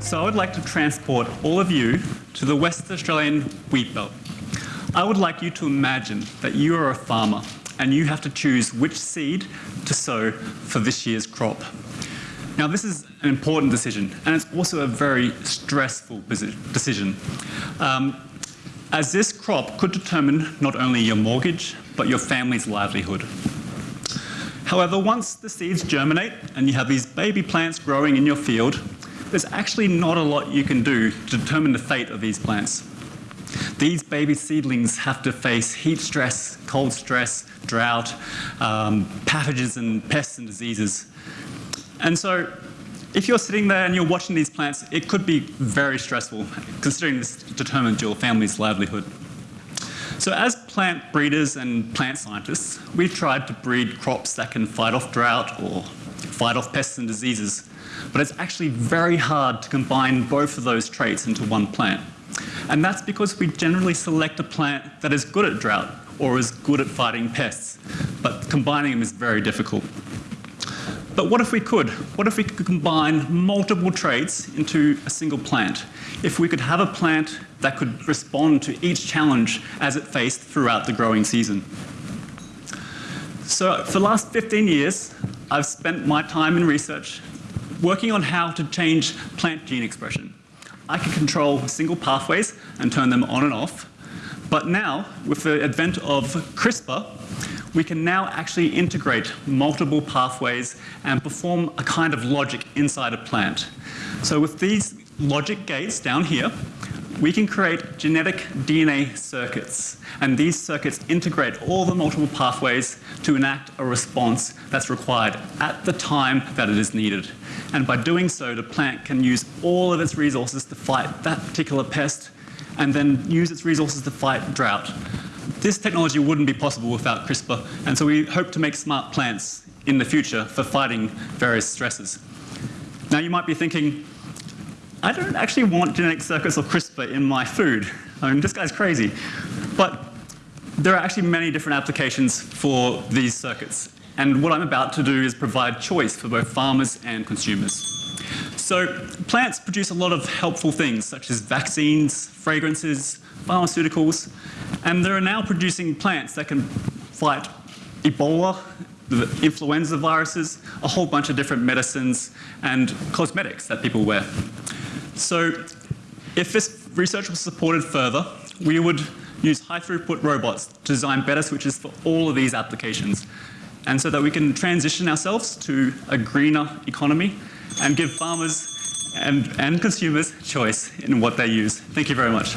So I would like to transport all of you to the West Australian wheat belt. I would like you to imagine that you are a farmer and you have to choose which seed to sow for this year's crop. Now this is an important decision and it's also a very stressful decision um, as this crop could determine not only your mortgage but your family's livelihood. However, once the seeds germinate and you have these baby plants growing in your field, there's actually not a lot you can do to determine the fate of these plants. These baby seedlings have to face heat stress, cold stress, drought, um, pathogens and pests and diseases. And so if you're sitting there and you're watching these plants, it could be very stressful, considering this determines your family's livelihood. So as plant breeders and plant scientists, we've tried to breed crops that can fight off drought or fight off pests and diseases but it's actually very hard to combine both of those traits into one plant. And that's because we generally select a plant that is good at drought or is good at fighting pests, but combining them is very difficult. But what if we could? What if we could combine multiple traits into a single plant? If we could have a plant that could respond to each challenge as it faced throughout the growing season. So for the last 15 years, I've spent my time in research working on how to change plant gene expression. I can control single pathways and turn them on and off. But now, with the advent of CRISPR, we can now actually integrate multiple pathways and perform a kind of logic inside a plant. So with these logic gates down here, we can create genetic DNA circuits. And these circuits integrate all the multiple pathways to enact a response that's required at the time that it is needed. And by doing so, the plant can use all of its resources to fight that particular pest and then use its resources to fight drought. This technology wouldn't be possible without CRISPR, and so we hope to make smart plants in the future for fighting various stresses. Now you might be thinking, I don't actually want genetic circuits or CRISPR in my food. I mean, this guy's crazy. But there are actually many different applications for these circuits. And what I'm about to do is provide choice for both farmers and consumers. So plants produce a lot of helpful things such as vaccines, fragrances, pharmaceuticals, and they are now producing plants that can fight Ebola, the influenza viruses, a whole bunch of different medicines and cosmetics that people wear. So if this research was supported further, we would use high throughput robots to design better switches for all of these applications. And so that we can transition ourselves to a greener economy and give farmers and, and consumers choice in what they use. Thank you very much.